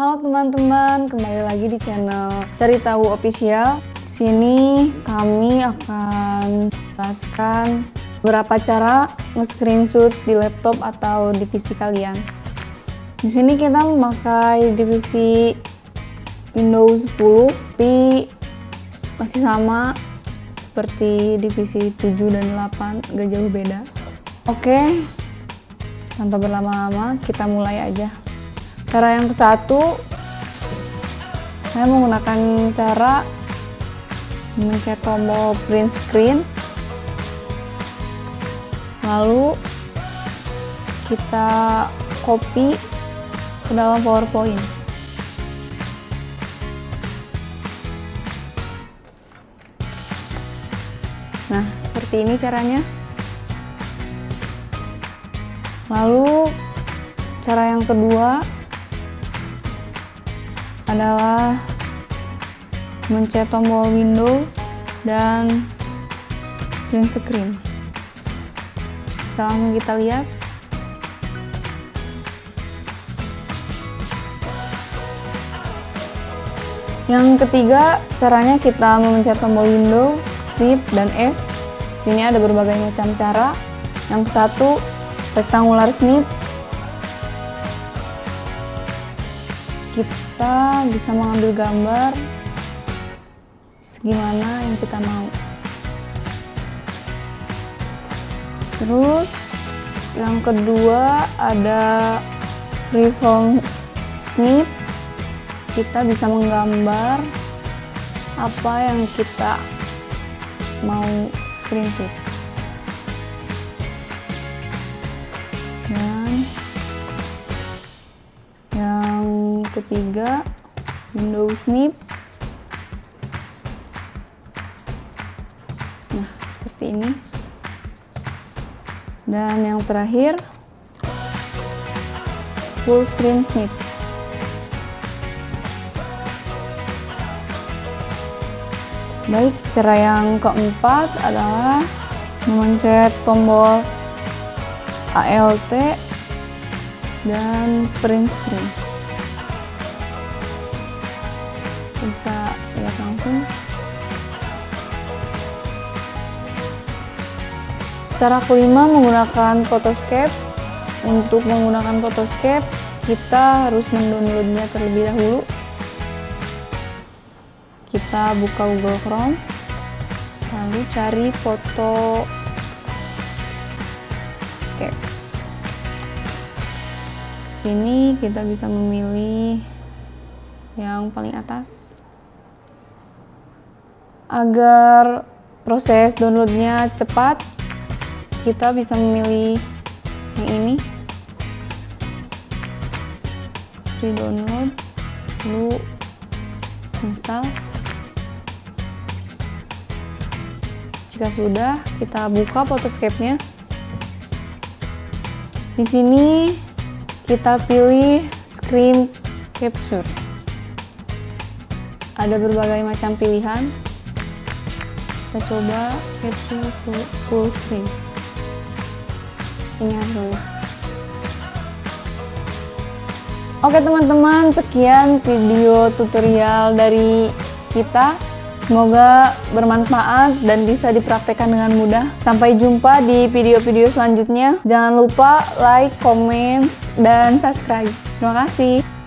Halo teman-teman, kembali lagi di channel Cari Tahu Official. Sini kami akan jelaskan beberapa cara nge-screenshot di laptop atau di PC kalian. Di sini kita memakai divisi Windows 10, tapi masih sama seperti divisi 7 dan 8, gak jauh beda. Oke, tanpa berlama-lama kita mulai aja. Cara yang ke satu, saya menggunakan cara mencet tombol print screen, lalu kita copy ke dalam PowerPoint. Nah, seperti ini caranya. Lalu, cara yang kedua, adalah mencet tombol window dan print screen. Bisa langsung kita lihat. Yang ketiga, caranya kita memencet tombol window, shift, dan S. Di sini ada berbagai macam cara. Yang satu, rectangular snip, kita bisa mengambil gambar segimana yang kita mau. Terus yang kedua ada freeform snip. Kita bisa menggambar apa yang kita mau screenshot ketiga Windows snip. Nah seperti ini. Dan yang terakhir full screen snip. Baik cara yang keempat adalah memencet tombol ALT dan print screen bisa lihat langsung. Cara kelima menggunakan photoscape. Untuk menggunakan photoscape kita harus mendownloadnya terlebih dahulu. Kita buka Google Chrome lalu cari foto scape ini kita bisa memilih yang paling atas. Agar proses downloadnya cepat kita bisa memilih yang ini. Free download lalu install. Jika sudah kita buka photoscape-nya. Di sini kita pilih screen capture ada berbagai macam pilihan kita coba capture full, full screen ini hasilnya oke teman-teman sekian video tutorial dari kita Semoga bermanfaat dan bisa dipraktekkan dengan mudah. Sampai jumpa di video-video selanjutnya. Jangan lupa like, comment, dan subscribe. Terima kasih.